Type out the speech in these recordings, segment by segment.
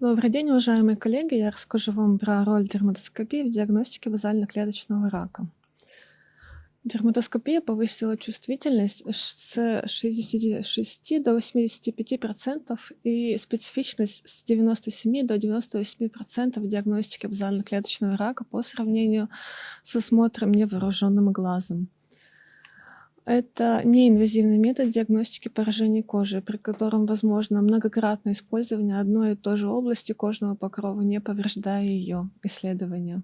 Добрый день, уважаемые коллеги! Я расскажу вам про роль дерматоскопии в диагностике базально-клеточного рака. Дерматоскопия повысила чувствительность с 66 до 85% и специфичность с 97 до 98% в диагностике базально-клеточного рака по сравнению с осмотром невооруженным глазом. Это неинвазивный метод диагностики поражений кожи, при котором возможно многократное использование одной и той же области кожного покрова, не повреждая ее исследования.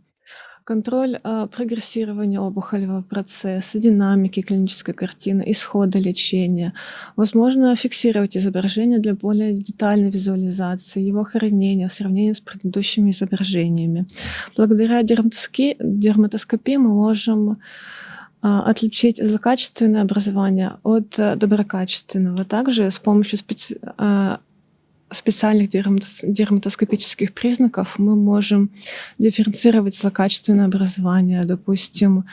Контроль э, прогрессирования опухолевого процесса, динамики клинической картины, исхода лечения. Возможно фиксировать изображение для более детальной визуализации, его хранения в сравнении с предыдущими изображениями. Благодаря дерматоскопии мы можем отличить злокачественное образование от э, доброкачественного. Также с помощью специ... А, специальных дерматоскопических признаков мы можем дифференцировать злокачественное образование, допустим,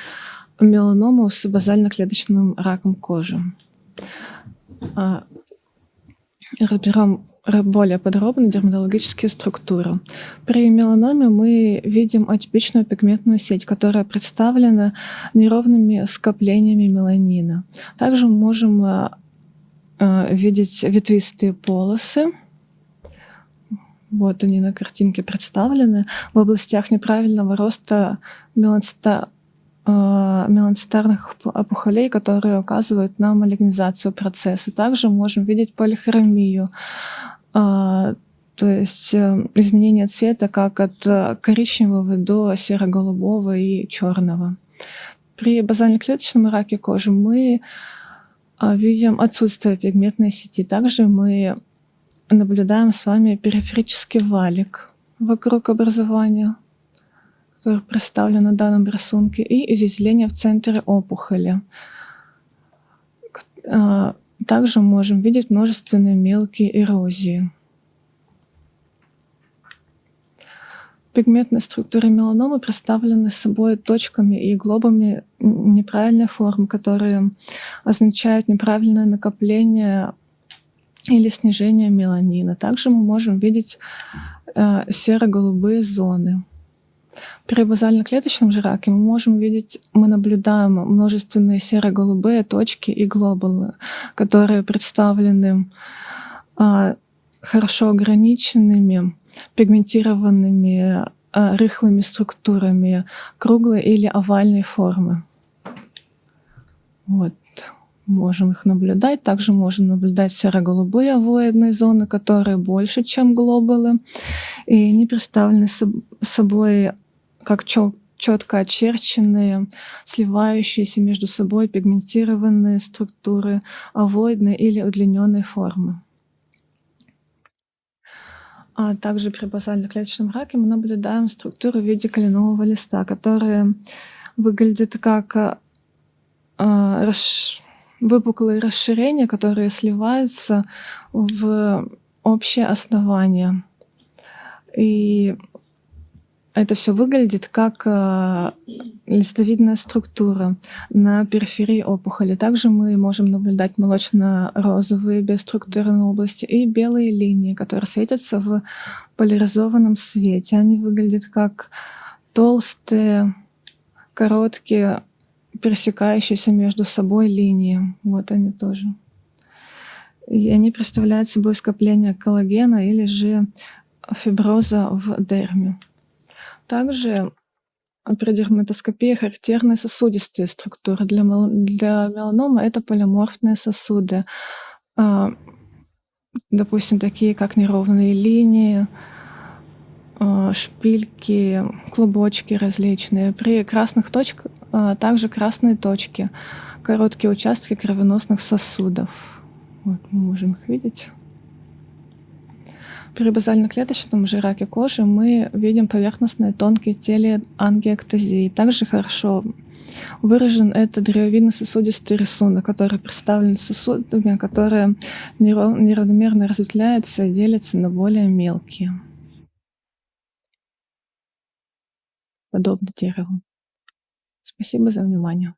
меланому с базально-клеточным раком кожи. А, разберем более подробно дерматологические структуры. При меланоме мы видим атипичную пигментную сеть, которая представлена неровными скоплениями меланина. Также мы можем э, э, видеть ветвистые полосы. Вот они на картинке представлены. В областях неправильного роста меланцита Э, меланцитарных опухолей, которые указывают на малигнизацию процесса. Также можем видеть полихромию, то есть э, изменение цвета как от коричневого до серо-голубого и черного. При базально-клеточном раке кожи мы видим отсутствие пигментной сети. Также мы наблюдаем с вами периферический валик вокруг образования который представлен на данном рисунке, и изъязвление в центре опухоли. Также можем видеть множественные мелкие эрозии. Пигментные структуры меланомы представлены собой точками и глобами неправильной формы, которые означают неправильное накопление или снижение меланина. Также мы можем видеть э, серо-голубые зоны. При базально-клеточном же раке мы можем видеть, мы наблюдаем множественные серо-голубые точки и глобулы, которые представлены а, хорошо ограниченными, пигментированными а, рыхлыми структурами круглой или овальной формы. Вот можем их наблюдать. Также можем наблюдать серо-голубые овоидные зоны, которые больше, чем глобулы. И они представлены собой как четко очерченные, сливающиеся между собой пигментированные структуры овоидной или удлиненной формы. А также при базально-клеточном раке мы наблюдаем структуру в виде кленового листа, которые выглядят как э, расш... выпуклые расширения, которые сливаются в общее основание. И это все выглядит как э, листовидная структура на периферии опухоли. Также мы можем наблюдать молочно-розовые биоструктурные области и белые линии, которые светятся в поляризованном свете. Они выглядят как толстые, короткие, пересекающиеся между собой линии. Вот они тоже. И они представляют собой скопление коллагена или же фиброза в дерме. Также при дерматоскопии характерны сосудистые структуры. Для, для меланомы это полиморфные сосуды, а, допустим, такие как неровные линии, а, шпильки, клубочки различные. При красных точках также красные точки, короткие участки кровеносных сосудов. Вот мы можем их видеть. При базально-клеточном же раке кожи мы видим поверхностные тонкие телеангиэктазии. Также хорошо выражен этот древовидно-сосудистый рисунок, который представлен сосудами, которые неравномерно разветвляются и делятся на более мелкие. Подобно дереву. Спасибо за внимание.